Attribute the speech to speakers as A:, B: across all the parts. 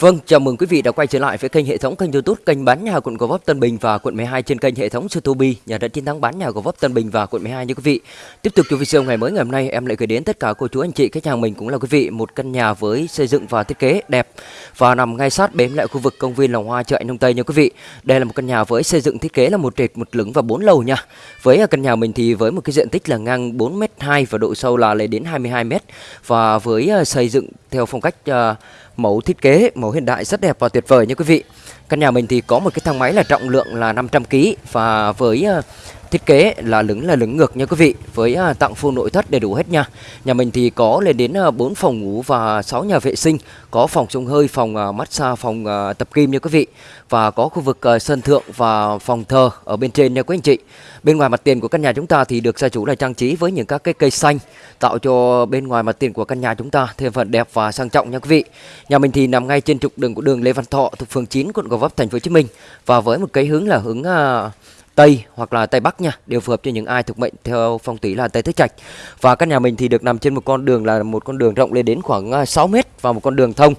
A: Vâng, chào mừng quý vị đã quay trở lại với kênh hệ thống kênh YouTube kênh bán nhà quận Gò Vấp Tân Bình và quận 12 trên kênh hệ thống YouTube nhà đất chiến thắng bán nhà Gò Vấp Tân Bình và quận 12 như quý vị. Tiếp tục cho video ngày mới ngày hôm nay em lại gửi đến tất cả cô chú anh chị khách hàng mình cũng là quý vị một căn nhà với xây dựng và thiết kế đẹp và nằm ngay sát bếm lại khu vực công viên Lòng Hoa chợ nông Đông Tây nha quý vị. Đây là một căn nhà với xây dựng thiết kế là một trệt một lửng và bốn lầu nha. Với căn nhà mình thì với một cái diện tích là ngang 4m2 và độ sâu là lên đến 22m và với ờ, xây dựng theo phong cách uh, mẫu thiết kế, mẫu hiện đại rất đẹp và tuyệt vời nha quý vị. Căn nhà mình thì có một cái thang máy là trọng lượng là 500 kg và với ờ, thiết kế là lửng là lửng ngược nha quý vị với à, tặng full nội thất đầy đủ hết nha. Nhà mình thì có lên đến à, uh, 4 phòng ngủ và 6 nhà vệ sinh có phòng sông hơi phòng à, massage phòng tập kim nha quý vị và có khu vực sân thượng và phòng thờ ở bên trên nha quý anh chị. Bên ngoài mặt tiền của căn nhà chúng ta thì được gia chủ là trang trí với những các cái cây xanh tạo cho bên ngoài mặt tiền của căn nhà chúng ta thêm phần đẹp và sang trọng nha quý vị. Nhà mình thì nằm ngay trên trục đường của đường Lê Văn Thọ thuộc phường 9 quận Gò Vấp thành phố Hồ Chí Minh và với một cái hướng là hướng Tây hoặc là Tây Bắc nha đều phù hợp cho những ai thuộc mệnh theo phong thủy là Tây Tứ Trạch. Và căn nhà mình thì được nằm trên một con đường là một con đường rộng lên đến khoảng à, 6 mét và một con đường thông.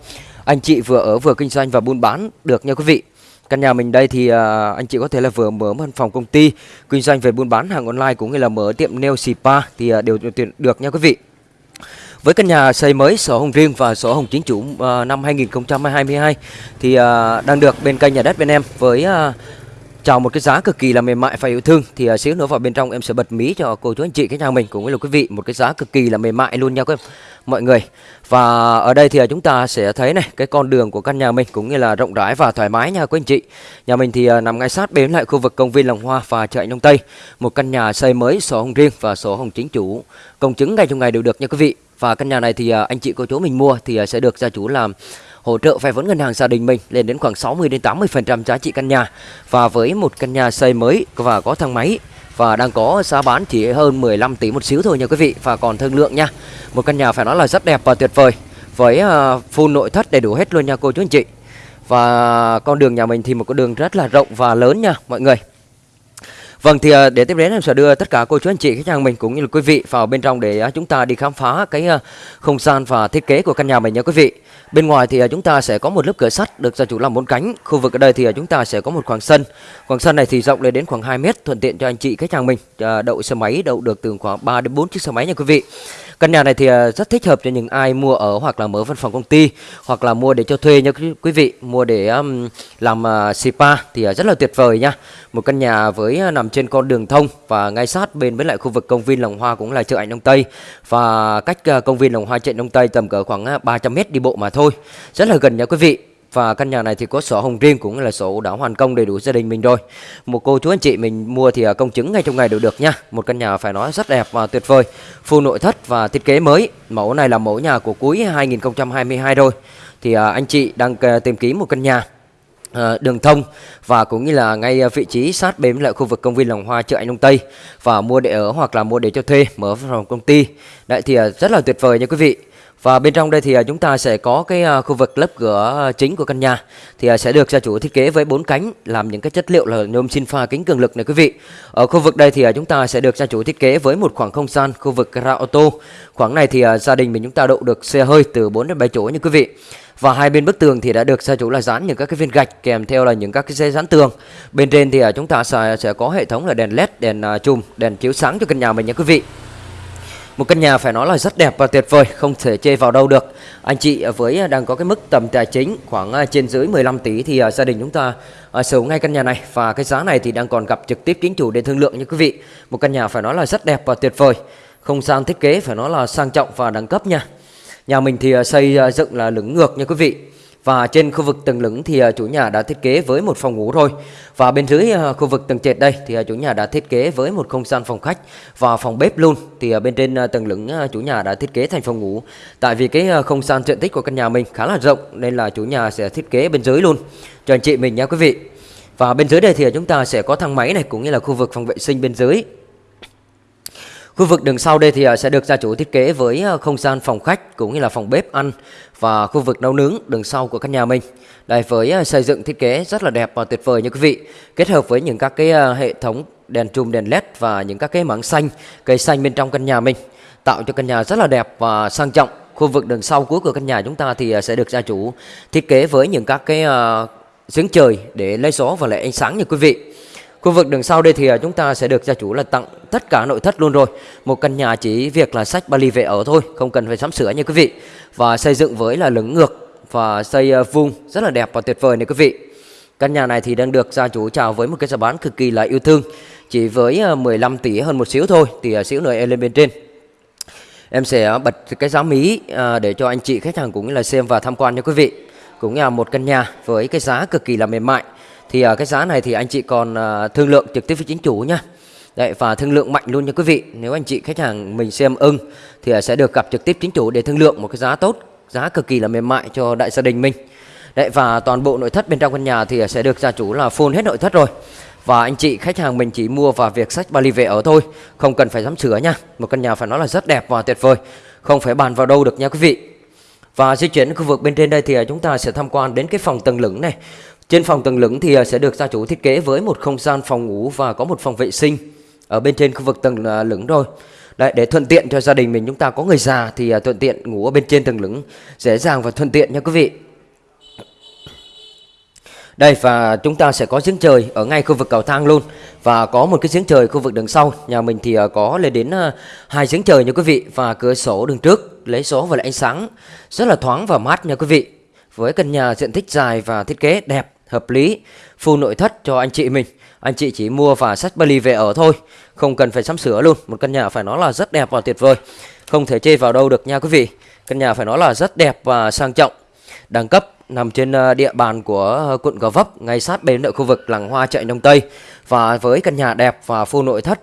A: Anh chị vừa ở vừa kinh doanh và buôn bán được nha quý vị. Căn nhà mình đây thì à, anh chị có thể là vừa mở văn phòng công ty, kinh doanh về buôn bán hàng online cũng như là mở tiệm nail spa thì à, đều tuyển được nha quý vị. Với căn nhà xây mới sổ hồng riêng và sổ hồng chính chủ uh, năm 2022 thì đang được bên kênh nhà đất bên em với chào một cái giá cực kỳ là mềm mại và yêu thương. Thì uh, xíu nữa vào bên trong em sẽ bật mí cho cô chú anh chị khách hàng mình cũng như là quý vị một cái giá cực kỳ là mềm mại luôn nha quý mọi người. Và ở đây thì uh, chúng ta sẽ thấy này cái con đường của căn nhà mình cũng như là rộng rãi và thoải mái nha quý anh chị. Nhà mình thì uh, nằm ngay sát bên lại khu vực công viên Lòng Hoa và chợ Đông Tây một căn nhà xây mới sổ hồng riêng và sổ hồng chính chủ. Công chứng ngay trong ngày đều được nha quý vị. Và căn nhà này thì uh, anh chị cô chú mình mua thì uh, sẽ được gia chủ làm hỗ trợ vay vốn ngân hàng gia đình mình lên đến khoảng 60 đến 80% giá trị căn nhà. Và với một căn nhà xây mới và có thang máy và đang có giá bán chỉ hơn 15 tỷ một xíu thôi nha quý vị, và còn thương lượng nha. Một căn nhà phải nói là rất đẹp và tuyệt vời, với à, full nội thất đầy đủ hết luôn nha cô chú anh chị. Và con đường nhà mình thì một con đường rất là rộng và lớn nha mọi người. Vâng thì ờ, để tiếp đến em sẽ đưa tất cả cô chú anh chị, khách hàng mình cũng như là quý vị vào bên trong để ờ, chúng ta đi khám phá cái ờ, không gian và thiết kế của căn nhà mình nha quý vị. Bên ngoài thì chúng ta sẽ có một lớp cửa sắt được gia chủ làm bốn cánh. Khu vực ở đây thì chúng ta sẽ có một khoảng sân. Khoảng sân này thì rộng lên đến khoảng 2 mét, thuận tiện cho anh chị, khách hàng mình đậu xe máy đậu được từ khoảng 3 đến 4 chiếc xe máy nha quý vị. Căn nhà này thì à, rất thích hợp cho những ai mua ở hoặc là mở văn phòng công ty hoặc là mua để cho thuê nha quý vị, mua để làm à, spa thì à, rất là tuyệt vời nha. Một căn nhà với nằm trên con đường thông và ngay sát bên với lại khu vực công viên Lòng Hoa cũng là chợ Ảnh Đông Tây và cách công viên Lòng Hoa chợ Đông Tây tầm cỡ khoảng 300 m đi bộ mà thôi. Rất là gần nha quý vị. Và căn nhà này thì có sổ hồng riêng cũng là sổ đã hoàn công đầy đủ gia đình mình rồi. Một cô chú anh chị mình mua thì à, công chứng ngay trong ngày đều được nha. Một căn nhà phải nói rất đẹp và tuyệt vời. Full nội thất và thiết kế mới. Mẫu này là mẫu nhà của cuối 2022 rồi. Thì à, anh chị đang à, tìm kiếm một căn nhà đường thông và cũng như là ngay vị trí sát bên lại khu vực công viên Lòng Hoa chợ Anh Đông Tây và mua để ở hoặc là mua để cho thuê, mở phòng công ty. Đấy thì rất là tuyệt vời nha quý vị. Và bên trong đây thì à, chúng ta sẽ có cái à, khu vực lớp cửa à, chính của căn nhà thì sẽ được gia chủ thiết kế với bốn cánh làm những cái chất liệu là nhôm xin pha kính cường lực này quý vị. Ở khu vực đây thì chúng ta sẽ được gia chủ thiết kế với một khoảng không gian khu vực gara ô tô. Khoảng này thì gia đình mình chúng ta đậu được xe hơi từ 4 đến 7 chỗ như quý vị. Và hai bên bức tường thì đã được gia chủ là dán những các cái viên gạch kèm theo là những các cái dây dán tường. Bên trên thì chúng ta sẽ, sẽ có hệ thống là đèn led, đèn chùm, đèn chiếu sáng cho căn nhà mình nha quý vị. Một căn nhà phải nói là rất đẹp và tuyệt vời, không thể chê vào đâu được. Anh chị với à, đang có cái mức tầm tài chính khoảng à, trên dưới 15 tỷ thì à, gia đình chúng ta sở hữu ngay căn nhà này và cái giá này thì đang còn gặp trực tiếp chính chủ để thương lượng nha quý vị. Một căn nhà phải nói là rất đẹp và tuyệt vời. Không gian thiết kế phải nói là sang trọng và đẳng cấp nha. Nhà mình thì xây dựng là lửng ngược nha quý vị. Và trên khu vực tầng lửng thì à, chủ nhà đã thiết kế với một phòng ngủ rồi Và bên dưới à, khu vực tầng trệt đây thì à, chủ nhà đã thiết kế với một không gian phòng khách và phòng bếp luôn. Thì bên trên tầng lửng chủ nhà đã thiết kế thành phòng ngủ. Tại vì cái không gian diện tích của căn nhà mình khá là rộng nên là chủ nhà sẽ thiết kế bên dưới luôn cho anh chị mình nha quý vị. Và bên dưới đây thì chúng ta sẽ có thang máy này cũng như là khu vực phòng vệ sinh bên dưới. Khu vực đường sau đây thì à, sẽ được gia chủ thiết kế với à, không gian phòng khách cũng như là phòng bếp ăn và khu vực nấu nướng đường sau của căn nhà mình. Đây với à, xây dựng thiết kế rất là đẹp và tuyệt vời như quý vị. Kết hợp với những các cái hệ thống đèn chùm đèn led và những các cái mảng xanh, cây xanh bên trong căn nhà mình tạo cho căn nhà rất là đẹp và sang trọng khu vực đường sau cuối của căn nhà chúng ta thì sẽ được gia chủ thiết kế với những các cái giếng trời để lấy gió và lại ánh sáng nha quý vị. Khu vực đường sau đây thì à, chúng ta sẽ được gia chủ là tặng tất cả nội thất luôn rồi. Một căn nhà chỉ việc là sách Bali về ở thôi, không cần phải sắm sửa nha quý vị. Và xây dựng với là lửng ngược và xây à, vuông rất là đẹp và tuyệt vời này quý vị. Căn nhà này thì đang được gia chủ chào với một cái giá bán cực kỳ là yêu thương. Chỉ với à, 15 tỷ hơn một xíu thôi thì xíu nữa em lên bên trên. Em sẽ bật cái giá mí để cho anh chị khách hàng cũng là xem và tham quan nha quý vị. Cũng là một căn nhà với cái giá cực kỳ là mềm mại. Thì à, cái giá này thì anh chị còn à, thương lượng trực tiếp với chính chủ nha. Đấy, và thương lượng mạnh luôn nha quý vị. Nếu anh chị khách hàng mình xem ưng Thì à, sẽ được gặp trực tiếp chính chủ để thương lượng một cái giá tốt Giá cực kỳ là mềm mại cho đại gia đình mình. Đấy, Và toàn bộ nội thất bên trong căn nhà thì sẽ được gia chủ là full hết nội thất rồi. Và anh chị khách hàng mình chỉ mua vào việc sách Bali về ở thôi Không cần phải sắm sửa nha. Một căn nhà phải nói là rất đẹp và tuyệt vời Không phải bàn vào đâu được nha quý vị. Và di chuyển khu vực bên trên đây thì chúng ta sẽ tham quan đến cái phòng tầng lửng này trên phòng tầng lửng thì à, sẽ được gia chủ thiết kế với một không gian phòng ngủ và có một phòng vệ sinh ở bên trên khu vực tầng à, lửng thôi. Đấy, để thuận tiện cho gia đình mình chúng ta có người già thì à, thuận tiện ngủ ở bên trên tầng lửng dễ dàng và thuận tiện nha quý vị. Đây và chúng ta sẽ có giếng trời ở ngay khu vực cầu thang luôn. Và có một cái giếng trời khu vực đường sau. Nhà mình thì có lên đến hai giếng trời nha quý vị. Và cửa sổ đường trước lấy số và lại ánh sáng. Rất là thoáng và mát nha quý vị. Với căn nhà diện tích dài và thiết kế đẹp, hợp lý Full nội thất cho anh chị mình. Anh chị chỉ mua và sách Bali về ở thôi Không cần phải sắm sửa luôn. Một căn nhà phải nói là rất đẹp và tuyệt vời. Không thể chê vào đâu được nha quý vị. Căn nhà phải nói là rất đẹp và sang trọng. Đẳng cấp nằm trên ờ, địa bàn của ờ, quận Gò Vấp Ngay sát bên ở khu vực làng hoa chạy Đông Tây. Và với căn nhà đẹp và full nội thất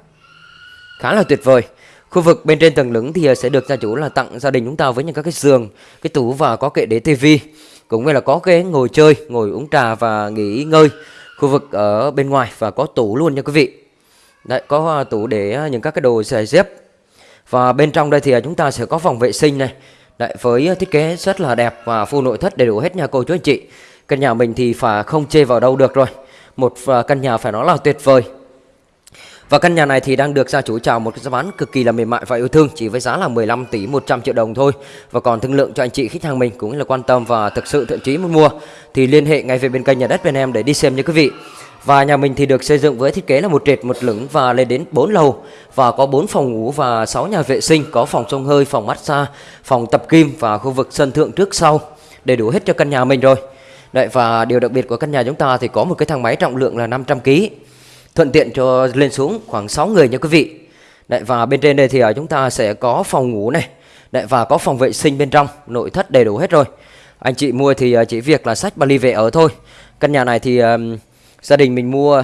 A: Khá là tuyệt vời. Khu vực bên trên tầng lửng thì ờ, sẽ được gia chủ là tặng gia đình chúng ta với những các cái giường, cái tủ và có kệ để tivi, cũng như là có ghế ngồi chơi, ngồi uống trà và nghỉ ngơi khu vực ở bên ngoài và có tủ luôn nha quý vị. Đấy, có à, tủ để à, những các cái đồ giày dép và bên trong đây thì à, chúng ta sẽ có phòng vệ sinh này. Đấy, với thiết kế rất là đẹp và full nội thất đầy đủ hết nha cô chú anh chị. Căn nhà mình thì phải không chê vào đâu được rồi. Một căn nhà phải nói là tuyệt vời và căn nhà này thì đang được gia chủ chào một cái giá bán cực kỳ là mềm mại và yêu thương chỉ với giá là 15 tỷ 100 triệu đồng thôi. Và còn thương lượng cho anh chị khách hàng mình cũng là quan tâm và thực sự thiện chí muốn mua thì liên hệ ngay về bên kênh nhà đất bên em để đi xem nha quý vị. Và nhà mình thì được xây dựng với thiết kế là một trệt một lửng và lên đến 4 lầu và có 4 phòng ngủ và 6 nhà vệ sinh, có phòng sông hơi, phòng massage, phòng tập kim và khu vực sân thượng trước sau. Đầy đủ hết cho căn nhà mình rồi. Đấy và điều đặc biệt của căn nhà chúng ta thì có một cái thang máy trọng lượng là 500 kg thuận tiện cho lên xuống khoảng 6 người nha quý vị. Đấy, và bên trên đây thì à, chúng ta sẽ có phòng ngủ này Đấy, và có phòng vệ sinh bên trong nội thất đầy đủ hết rồi. Anh chị mua thì à, chỉ việc là sách Bali về ở thôi. Căn nhà này thì um, gia đình mình mua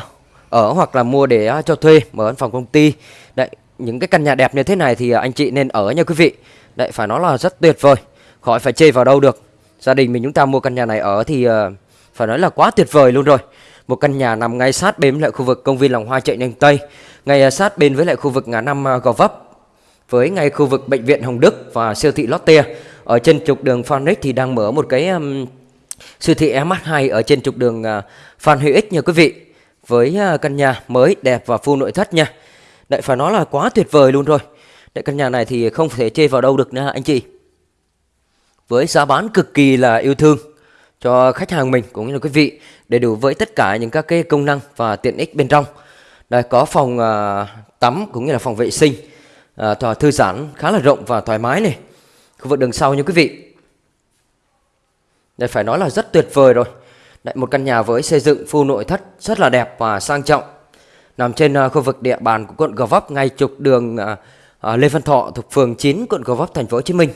A: ở hoặc là mua để cho thuê mở văn phòng công ty. Đấy, những cái căn nhà đẹp như thế này thì anh chị nên ở nha quý vị. Đấy, phải nói là rất tuyệt vời khỏi phải chê vào đâu được. Gia đình mình chúng ta mua căn nhà này ở thì uh, phải nói là quá tuyệt vời luôn rồi một căn nhà nằm ngay sát bên lại khu vực công viên Lòng Hoa chạy nhanh Tây, ngay à, sát bên với lại khu vực ngã năm à, Gò Vấp, với ngay khu vực bệnh viện Hồng Đức và siêu thị Lotte. Ở trên trục đường Phan Rích thì đang mở một cái um, siêu thị MH2 ở trên trục đường uh, Phan Huy Ích nha quý vị. Với uh, căn nhà mới đẹp và full nội thất nha. Đấy phải nói là quá tuyệt vời luôn rồi. Đấy căn nhà này thì không thể chê vào đâu được nữa anh chị. Với giá bán cực kỳ là yêu thương cho khách hàng mình cũng như là quý vị đầy đủ với tất cả những các cái công năng và tiện ích bên trong. Đây có phòng à, tắm cũng như là phòng vệ sinh uh, thư giãn khá là rộng và thoải mái này. Khu vực đường sau như quý vị. Đây phải nói là rất tuyệt vời rồi. Đây, một căn nhà với xây dựng full nội thất rất là đẹp và sang trọng. Nằm trên à, khu vực địa bàn của quận Gò Vấp ngay trục đường à, à, Lê Văn Thọ thuộc phường 9 quận Gò Vấp thành phố Hồ Chí Minh.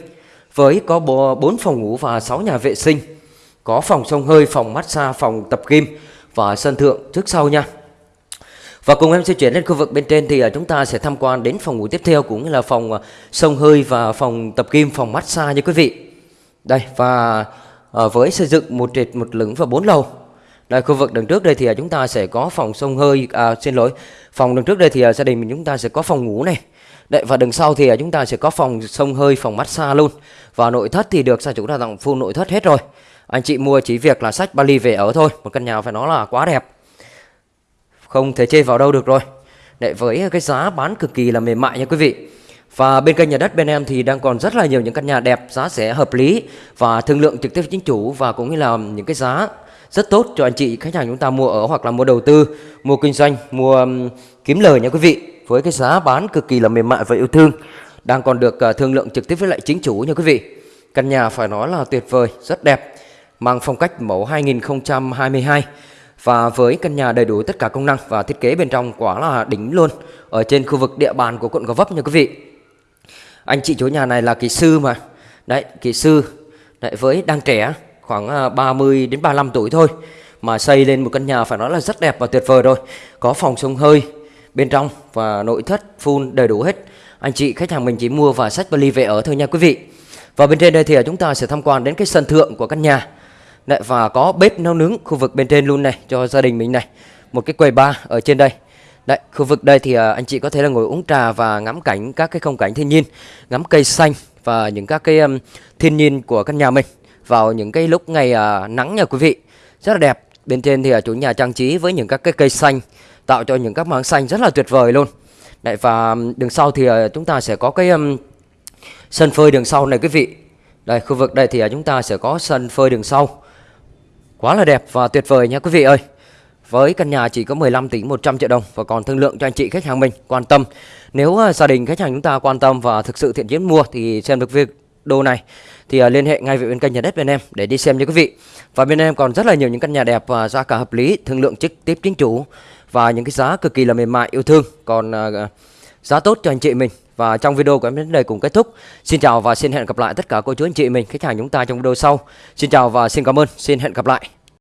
A: Với có 4 phòng ngủ và 6 nhà vệ sinh có phòng sông hơi, phòng massage, phòng tập gym và sân thượng trước sau nha. Và cùng em sẽ chuyển lên khu vực bên trên thì à, chúng ta sẽ tham quan đến phòng ngủ tiếp theo cũng là phòng à, sông hơi và phòng tập gym, phòng massage như quý vị. Đây và à, với xây dựng một trệt một lửng và bốn lầu. Đây khu vực đằng trước đây thì chúng ta sẽ có phòng sông hơi à, xin lỗi, phòng đằng trước đây thì gia đình mình chúng ta sẽ có phòng ngủ này. Đấy và đằng sau thì chúng ta sẽ có phòng sông hơi, phòng massage luôn. Và nội thất thì được gia chủ đã tặng full nội thất hết rồi. Anh chị mua chỉ việc là sách Bali về ở thôi Một căn nhà phải nói là quá đẹp Không thể chê vào đâu được rồi để Với cái giá bán cực kỳ là mềm mại nha quý vị Và bên kênh nhà đất bên em thì đang còn rất là nhiều những căn nhà đẹp, giá sẽ hợp lý và thương lượng trực tiếp với chính chủ và cũng như là những cái giá rất tốt cho anh chị khách hàng chúng ta mua ở hoặc là mua đầu tư, mua kinh doanh, mua um, kiếm lời nha quý vị. Với cái giá bán cực kỳ là mềm mại và yêu thương, đang còn được uh, thương lượng trực tiếp với lại chính chủ nha quý vị. Căn nhà phải nói là tuyệt vời, rất đẹp, mang phong cách mẫu 2022 và với căn nhà đầy đủ tất cả công năng và thiết kế bên trong quá là đỉnh luôn ở trên khu vực địa bàn của quận Gò Vấp nha quý vị. Anh chị chủ nhà này là kỹ sư mà. Đấy, kỹ sư. Đấy, với đang trẻ, khoảng à, 30 đến 35 tuổi thôi. Mà xây lên một căn nhà phải nói là rất đẹp và tuyệt vời rồi. Có phòng sông hơi bên trong và nội thất full đầy đủ hết. Anh chị khách hàng mình chỉ mua và sách vali về ở thôi nha quý vị. Và bên trên đây thì à, chúng ta sẽ tham quan đến cái sân thượng của căn nhà. Đấy, và có bếp nấu nướng khu vực bên trên luôn này cho gia đình mình này. Một cái quầy bar ở trên đây. Đấy, khu vực đây thì à, anh chị có thể là ngồi uống trà và ngắm cảnh các cái không cảnh thiên nhiên, ngắm cây xanh và những các cái um, thiên nhiên của căn nhà mình vào những cái lúc ngày uh, nắng nha quý vị. Rất là đẹp. Bên trên thì uh, chủ nhà trang trí với những các cái cây xanh tạo cho những các mảng xanh rất là tuyệt vời luôn. Đấy và đường sau thì uh, chúng ta sẽ có cái um, sân phơi đường sau này quý vị. Đây, khu vực đây thì uh, chúng ta sẽ có sân phơi đường sau. Quá là đẹp và tuyệt vời nha quý vị ơi. Với căn nhà chỉ có 15 tỷ 100 triệu đồng và còn thương lượng cho anh chị khách hàng mình quan tâm. Nếu à, gia đình khách hàng chúng ta quan tâm và thực sự thiện chiến mua thì xem được việc đồ này thì uh, liên hệ ngay với bên kênh nhà đất bên em để đi xem nha quý vị. Và bên em còn rất là nhiều những căn nhà đẹp và giá cả hợp lý, thương lượng trực tiếp chính chủ và những cái giá cực kỳ là mềm mại yêu thương. Còn uh, giá tốt cho anh chị mình. Và trong video của em đến đây cũng kết thúc. Xin chào và xin hẹn gặp lại tất cả cô chú anh chị mình, khách hàng chúng ta trong video sau. Xin chào và xin cảm ơn. Xin hẹn gặp lại.